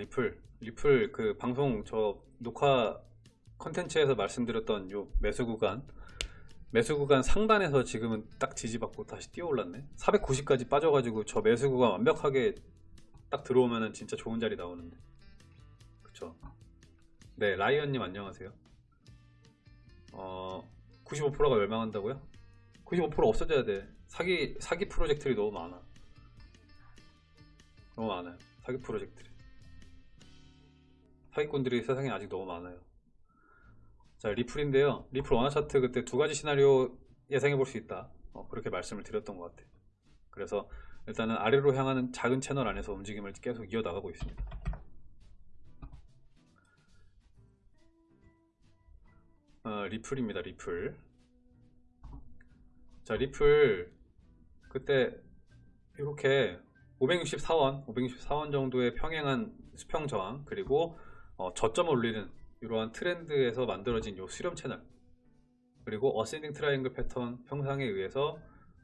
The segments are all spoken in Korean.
아 리플 리플 그 방송 저 녹화 컨텐츠에서 말씀드렸던 요 매수 구간 매수 구간 상단에서 지금은 딱 지지받고 다시 뛰어 올랐네. 490까지 빠져가지고 저 매수 구간 완벽하게 딱 들어오면은 진짜 좋은 자리 나오는데. 그쵸? 네 라이언님 안녕하세요. 어 95%가 멸망한다고요? 95% 없어져야 돼. 사기 사기 프로젝트들이 너무 많아. 너무 많아요. 사기 프로젝트들이 사기꾼들이 세상에 아직 너무 많아요. 자 리플인데요. 리플 원화 차트 그때 두 가지 시나리오 예상해 볼 수 있다. 어, 그렇게 말씀을 드렸던 것 같아요. 그래서 일단은 아래로 향하는 작은 채널 안에서 움직임을 계속 이어나가고 있습니다. 어, 리플입니다 리플. 자 리플 그때 이렇게 564원 564원 정도의 평행한 수평 저항 그리고 어, 저점을 올리는 이러한 트렌드에서 만들어진 요 수렴 채널. 그리고 ascending triangle 패턴 형상에 의해서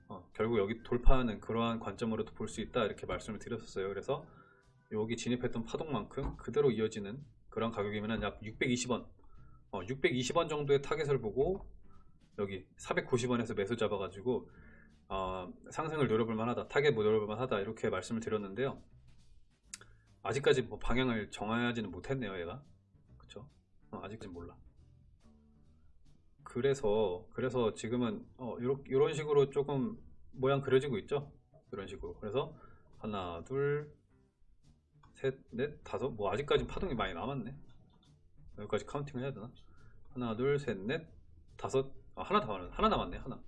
어, 결국 여기 돌파하는 그러한 관점으로도 볼 수 있다 이렇게 말씀을 드렸었어요. 그래서 여기 진입했던 파동만큼 그대로 이어지는 그런 가격이면 약 620원 어, 620원 정도의 타겟을 보고 여기 490원에서 매수 잡아가지고 어, 상승을 노려볼 만하다 타겟 뭐 노려볼 만하다 이렇게 말씀을 드렸는데요 아직까지 뭐 방향을 정하지는 못했네요 얘가. 그쵸? 어, 아직까지 몰라. 그래서 그래서 지금은 어, 요런, 요런 식으로 조금 모양 그려지고 있죠? 이런 식으로. 그래서 하나 둘셋넷 다섯 뭐 아직까지 파동이 많이 남았네. 여기까지 카운팅을 해야 되나? 하나 둘셋넷 다섯 아, 하나 더 하나 하나 남았네 하나.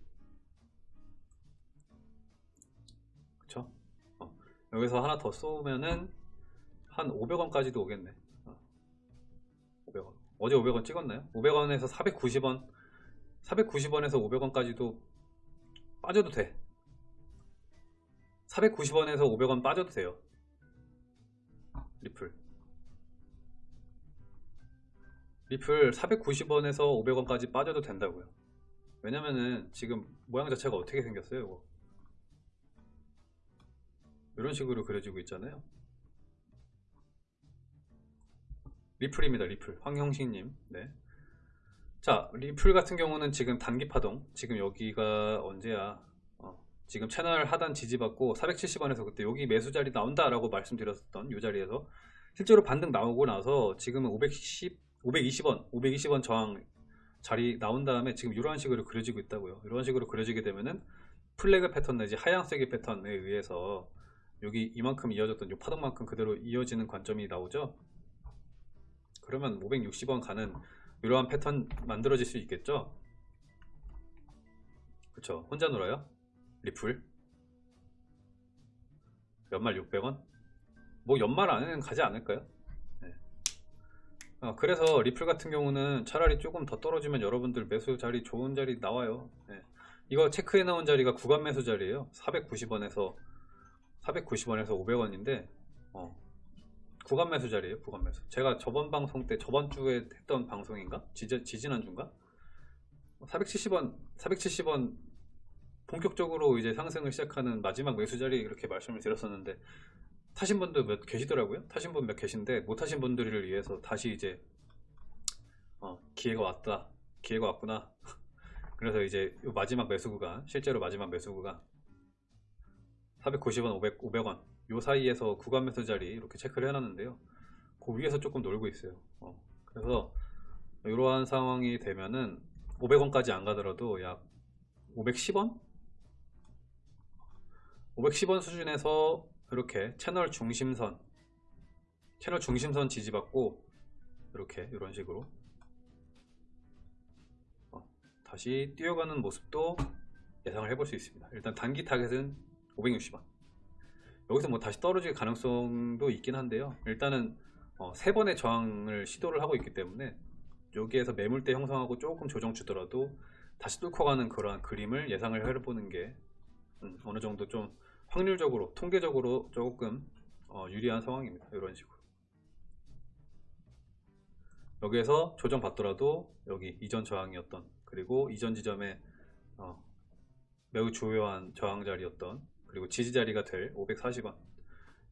그쵸? 어, 여기서 하나 더 쏘면은 한 500원까지도 오겠네. 어, 500원. 어제 500원 찍었나요? 500원에서 490원 490원에서 500원까지도 빠져도 돼. 490원에서 500원 빠져도 돼요. 리플. 리플 490원에서 500원까지 빠져도 된다고요. 왜냐면은 지금 모양 자체가 어떻게 생겼어요 이거? 이런 식으로 그려지고 있잖아요 리플입니다 리플. 황형식님. 네. 자 리플 같은 경우는 지금 단기 파동. 지금 여기가 언제야? 어, 지금 채널 하단 지지받고 470원에서 그때 여기 매수 자리 나온다 라고 말씀드렸던 이 자리에서 실제로 반등 나오고 나서 지금은 510, 520원 520원 저항 자리 나온 다음에 지금 이런 식으로 그려지고 있다고요. 이런 식으로 그려지게 되면은 플래그 패턴 내지 하향세기 패턴에 의해서 여기 이만큼 이어졌던 이 파동만큼 그대로 이어지는 관점이 나오죠 그러면 560원 가는 이러한 패턴 만들어질 수 있겠죠? 그쵸. 혼자 놀아요? 리플? 연말 600원? 뭐 연말 안에는 가지 않을까요? 네. 어, 그래서 리플 같은 경우는 차라리 조금 더 떨어지면 여러분들 매수 자리 좋은 자리 나와요. 네. 이거 체크해 나온 자리가 구간 매수 자리에요. 490원에서 490원에서 500원인데 어, 구간 매수 자리에요 구간 매수. 제가 저번 방송 때 저번 주에 했던 방송인가? 지지, 지 지난주인가? 470원 470원 본격적으로 이제 상승을 시작하는 마지막 매수 자리 이렇게 말씀을 드렸었는데 타신 분들 몇 계시더라고요? 타신 분 몇 계신데 못 타신 분들을 위해서 다시 이제 어, 기회가 왔다 기회가 왔구나. 그래서 이제 마지막 매수 구간 실제로 마지막 매수 구간 490원 500, 500원 요 사이에서 구간 매수 자리 이렇게 체크를 해놨는데요. 그 위에서 조금 놀고 있어요. 어, 그래서 이러한 상황이 되면은 500원까지 안 가더라도 약 510원? 510원 수준에서 이렇게 채널 중심선 채널 중심선 지지받고 이렇게 이런 식으로 어, 다시 뛰어가는 모습도 예상을 해볼 수 있습니다. 일단 단기 타겟은 560원 여기서 뭐 다시 떨어질 가능성도 있긴 한데요. 일단은 어, 세 번의 저항을 시도를 하고 있기 때문에 여기에서 매물대 형성하고 조금 조정 주더라도 다시 뚫고 가는 그러한 그림을 예상을 해보는 게 음, 어느 정도 좀 확률적으로 통계적으로 조금 어, 유리한 상황입니다. 이런 식으로. 여기에서 조정 받더라도 여기 이전 저항이었던 그리고 이전 지점에 어, 매우 주요한 저항 자리였던 그리고 지지 자리가 될 540원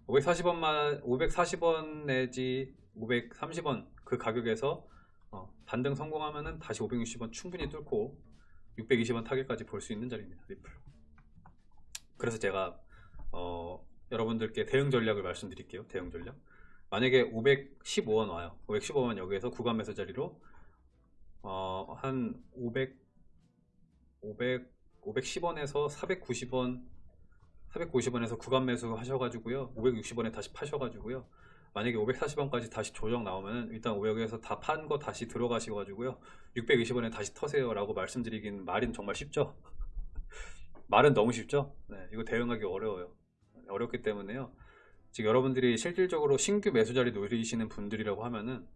540원만 540원 내지 530원 그 가격에서 어, 반등 성공하면은 다시 560원 충분히 뚫고 620원 타겟까지 볼 수 있는 자리입니다. 리플. 그래서 제가 어, 여러분들께 대응 전략을 말씀드릴게요. 대응 전략. 만약에 515원 와요. 515원 여기에서 구간 매수 자리로 어, 한 500, 500, 510원에서 490원, 490원에서 구간 매수 하셔가지고요. 560원에 다시 파셔가지고요. 만약에 540원까지 다시 조정 나오면 일단 500에서 다 판 거 다시 들어가셔가지고요. 620원에 다시 터세요 라고 말씀드리긴 말은 정말 쉽죠. 말은 너무 쉽죠. 네, 이거 대응하기 어려워요. 어렵기 때문에요. 지금 여러분들이 실질적으로 신규 매수 자리 노리시는 분들이라고 하면은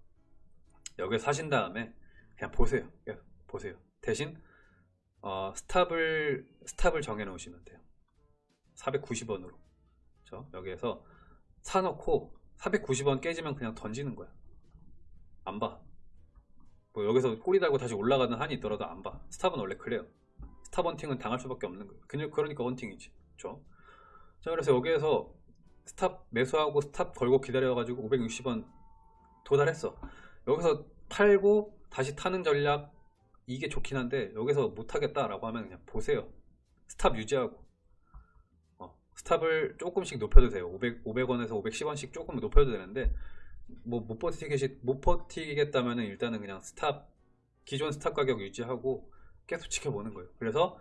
여기 사신 다음에 그냥 보세요. 계속 보세요. 대신 어, stop을 stop을 정해 놓으시면 돼요. 490원으로. 그렇죠? 여기에서 사놓고 490원 깨지면 그냥 던지는 거야. 안 봐. 뭐 여기서 꼬리 달고 다시 올라가는 한이 있더라도 안 봐. stop은 원래 그래요. stop hunting은 당할 수밖에 없는 거예요. 그냥 그러니까 hunting이지. 그렇죠? 자, 그래서 여기에서 stop 매수하고 stop 걸고 기다려가지고 560원 도달했어. 여기서 팔고 다시 타는 전략 이게 좋긴 한데 여기서 못하겠다 라고 하면 그냥 보세요. stop 유지하고 어, stop을 조금씩 높여도 돼요. 500, 500원에서 510원씩 조금 높여도 되는데 뭐 못 버티겠 못 버티겠다면은 일단은 그냥 stop 기존 stop 가격 유지하고 계속 지켜보는 거예요. 그래서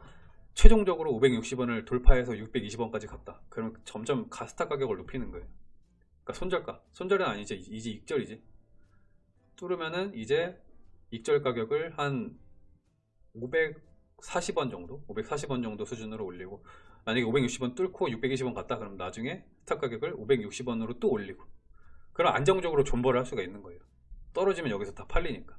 최종적으로 560원을 돌파해서 620원까지 갔다. 그러면 점점 가스타 가격을 높이는 거예요. 그러니까 손절가. 손절은 아니지. 이제 익절이지. 뚫으면은 이제 익절 가격을 한 540원 정도? 540원 정도 수준으로 올리고 만약에 560원 뚫고 620원 갔다 그러면 나중에 스탑 가격을 560원으로 또 올리고 그럼 안정적으로 존버를 할 수가 있는 거예요. 떨어지면 여기서 다 팔리니까.